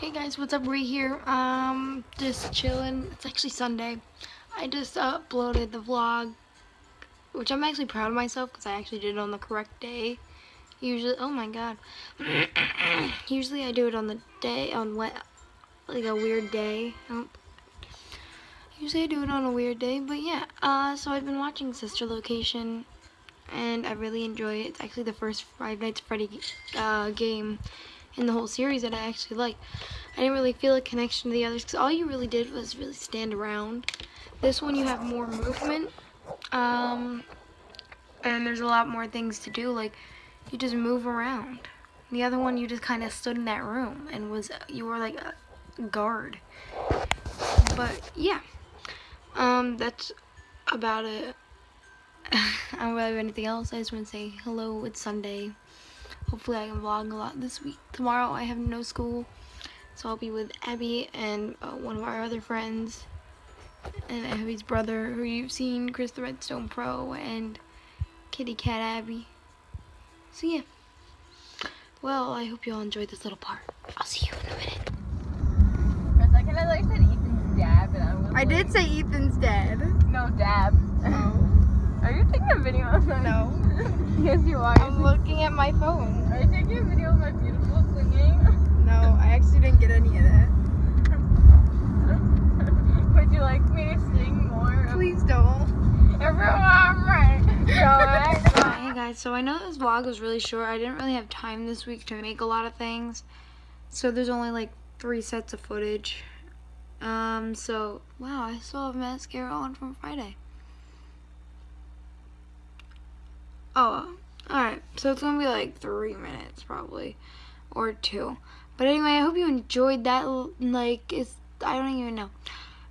Hey guys, what's up? Right here. Um, just chilling. It's actually Sunday. I just uploaded the vlog, which I'm actually proud of myself because I actually did it on the correct day. Usually, oh my god. Usually I do it on the day on what, like a weird day. Usually I do it on a weird day, but yeah. Uh, so I've been watching Sister Location, and I really enjoy it. It's actually the first Five Nights Freddy uh, game in the whole series that I actually like. I didn't really feel a connection to the others because all you really did was really stand around. This one you have more movement, um, and there's a lot more things to do. Like you just move around. The other one you just kind of stood in that room and was you were like a guard. But yeah, um, that's about it. I don't really have anything else. I just want to say hello. It's Sunday. Hopefully I can vlog a lot this week. Tomorrow I have no school, so I'll be with Abby and uh, one of our other friends, and Abby's brother, who you've seen, Chris the Redstone Pro, and Kitty Cat Abby. So yeah. Well, I hope you all enjoyed this little part. I'll see you in a minute. For a second, I like said Ethan's dad, and I was I like, did say Ethan's dad. No, dab. Are you taking a video of that? No. yes, you are. I'm looking at my phone. Are you taking a video of my beautiful singing? No, I actually didn't get any of that. Would you like me to sing more? Please don't. Everyone, right? Hey guys, so I know this vlog was really short. I didn't really have time this week to make a lot of things. So there's only like three sets of footage. Um, so, wow, I still have mascara on from Friday. Oh, alright. So it's gonna be like three minutes probably. Or two. But anyway, I hope you enjoyed that. Like, it's, I don't even know.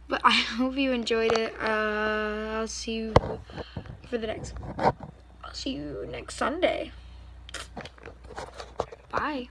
But I hope you enjoyed it. Uh, I'll see you for the next I'll see you next Sunday. Bye.